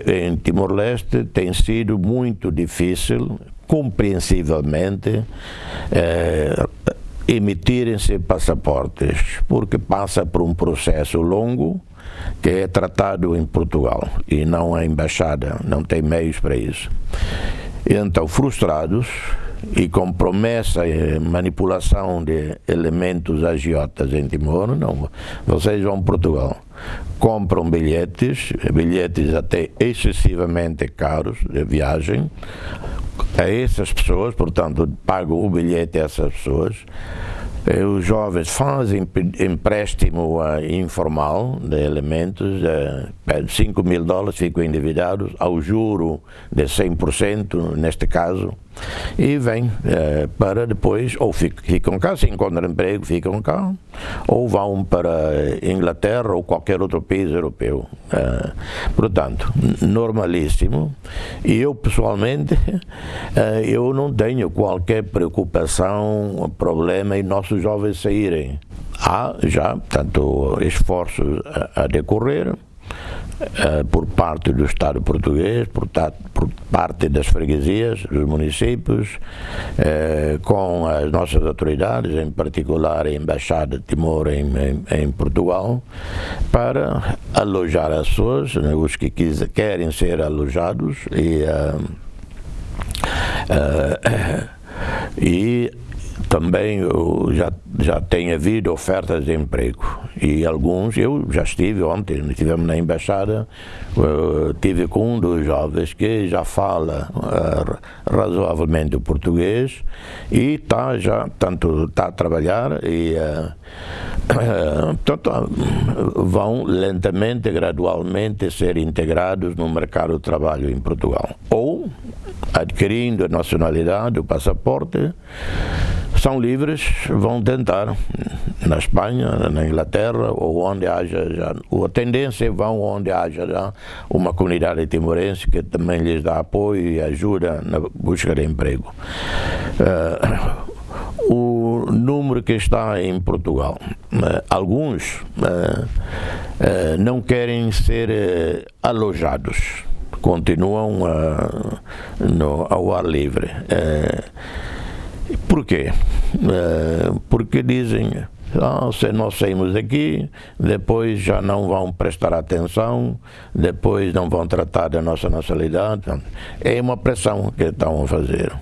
Em Timor-Leste tem sido muito difícil, compreensivelmente, eh, emitirem-se passaportes, porque passa por um processo longo que é tratado em Portugal e não a embaixada, não tem meios para isso. Então, frustrados, e com promessa e manipulação de elementos agiotas em Timor, não, vocês vão a Portugal, compram bilhetes, bilhetes até excessivamente caros de viagem, a essas pessoas, portanto, pagam o bilhete a essas pessoas, eh, os jovens fazem empréstimo informal de elementos, de 5 mil dólares, ficam endividados, ao juro de 100%, neste caso, e vêm eh, para depois, ou ficam cá, se encontram emprego, ficam cá, ou vão para Inglaterra ou qualquer outro país europeu. Eh, portanto, normalíssimo, e eu pessoalmente, eh, eu não tenho qualquer preocupação, problema em nossos jovens saírem. Há já, tanto esforços a, a decorrer, eh, por parte do Estado português, por, por parte das freguesias, dos municípios, eh, com as nossas autoridades, em particular a Embaixada de Timor em, em, em Portugal, para alojar as pessoas, né, os que quis, querem ser alojados e, uh, e também já, já tem havido ofertas de emprego e alguns, eu já estive ontem, estivemos na embaixada, uh, tive com um dos jovens que já fala uh, razoavelmente o português e está já, tanto está a trabalhar e uh, portanto, vão lentamente, gradualmente ser integrados no mercado de trabalho em Portugal. Ou adquirindo a nacionalidade, o passaporte, são livres, vão tentar na Espanha, na Inglaterra ou onde haja já, a tendência vão onde haja já uma comunidade timorense que também lhes dá apoio e ajuda na busca de emprego. Uh, o número que está em Portugal, uh, alguns uh, não querem ser alojados, continuam no, ao ar livre. Por quê? É, porque dizem, ah, se nós saímos daqui, depois já não vão prestar atenção, depois não vão tratar da nossa nacionalidade. É uma pressão que estão a fazer.